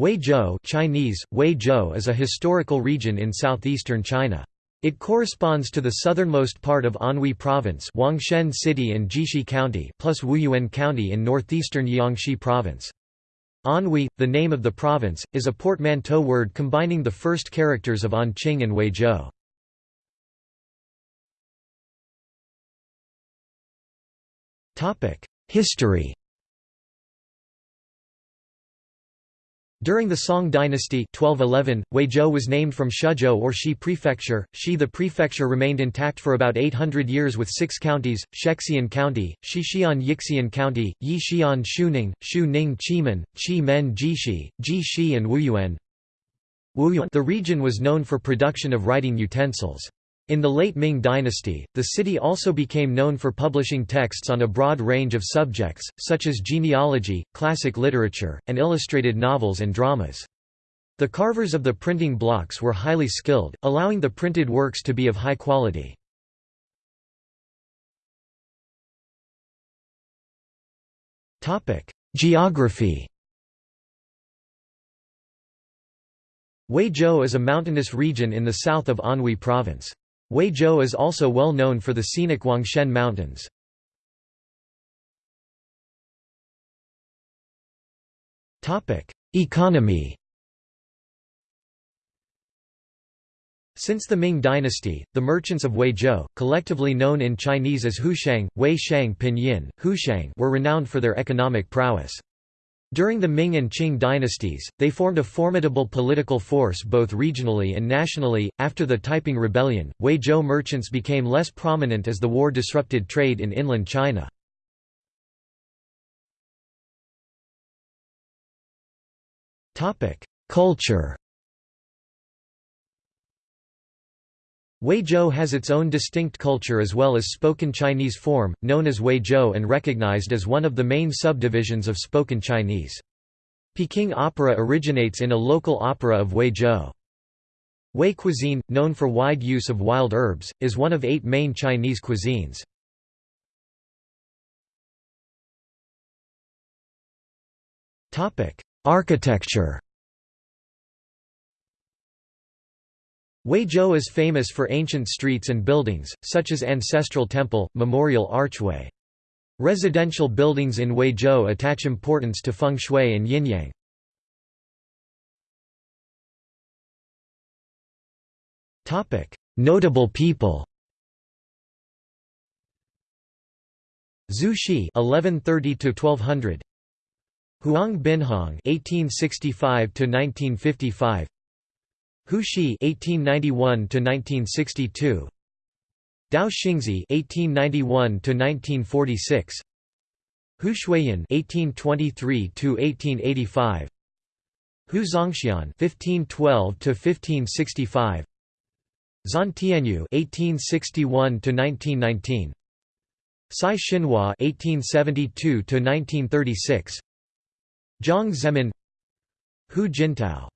Huizhou Chinese, Huizhou is a historical region in southeastern China. It corresponds to the southernmost part of Anhui Province Huangshan City and Jixi County plus Wuyuan County in northeastern Jiangxi Province. Anhui, the name of the province, is a portmanteau word combining the first characters of Anqing and Huizhou. History During the Song dynasty 1211, Huizhou was named from Shezhou or Shi prefecture. Shi the prefecture remained intact for about 800 years with six counties, Shexian County, Shixian Yixian County, Yixian Xiuning, Shu Ning Qimen, Qi Men Jixi, Ji and Wuyuan. The region was known for production of writing utensils. In the late Ming dynasty, the city also became known for publishing texts on a broad range of subjects, such as genealogy, classic literature, and illustrated novels and dramas. The carvers of the printing blocks were highly skilled, allowing the printed works to be of high quality. Geography Huizhou is a mountainous region in the south of Anhui Province. Huizhou is also well known for the scenic Huangshan Mountains. Economy Since the Ming dynasty, the merchants of Huizhou, collectively known in Chinese as Huishang, Wei Shang Pinyin, Huishang were renowned for their economic prowess. During the Ming and Qing dynasties, they formed a formidable political force both regionally and nationally. After the Taiping Rebellion, Huizhou merchants became less prominent as the war disrupted trade in inland China. Culture Huizhou has its own distinct culture as well as spoken Chinese form, known as Huizhou and recognized as one of the main subdivisions of spoken Chinese. Peking opera originates in a local opera of Huizhou. Hui cuisine, known for wide use of wild herbs, is one of eight main Chinese cuisines. Architecture Huizhou is famous for ancient streets and buildings, such as Ancestral Temple, Memorial Archway. Residential buildings in Huizhou attach importance to feng shui and yin-yang. Notable people Zhu Xi (1130–1200), Huang Binhong (1865–1955), Hu Shi (1891–1962), Tao Xingzhi (1891–1946), Hu Xueyan (1823–1885), Hu Zongxian (1512–1565), Zhan Tianyou (1861–1919), Cai Xinhua (1872–1936), Jiang Zemin, Hu Jintao